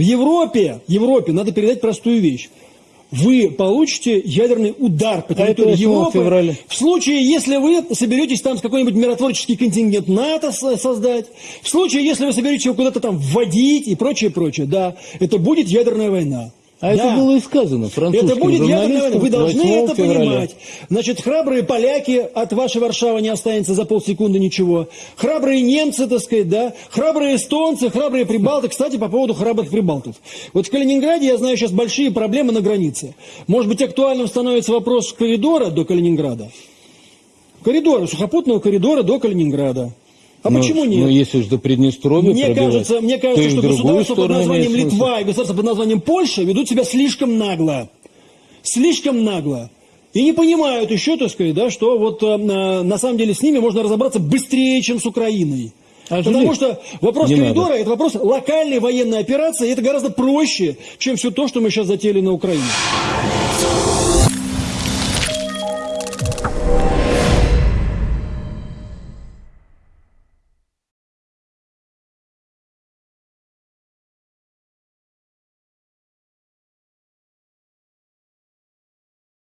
В Европе, Европе надо передать простую вещь. Вы получите ядерный удар по А территории 8 Европы февраля. в случае, если вы соберетесь там с какой-нибудь миротворческий контингент НАТО со- создать, в случае, если вы соберетесь его куда-то там вводить и прочее, прочее, да, это будет ядерная война. А Да. это было и сказано французским Это будет война. Вы должны 8 это февраля. понимать. Значит, храбрые поляки, от вашей Варшавы не останется за полсекунды ничего. Храбрые немцы, так сказать, да. Храбрые эстонцы, храбрые прибалты. Кстати, по поводу храбрых прибалтов. Вот в Калининграде, я знаю, сейчас большие проблемы на границе. Может быть, актуальным становится вопрос коридора до Калининграда? Коридора, сухопутного коридора до Калининграда. А Ну, почему нет? Ну, если уж до Приднестровья Мне кажется, мне кажется, что другую государства под названием. Литва и государства под названием Польша ведут себя слишком нагло. Слишком нагло. И не понимают еще, так сказать, да, что вот э, на самом деле с ними можно разобраться быстрее, чем с Украиной. А Потому что вопрос не коридора надо. это вопрос локальной военной операции, и это гораздо проще, чем все то, что мы сейчас затеяли на Украине.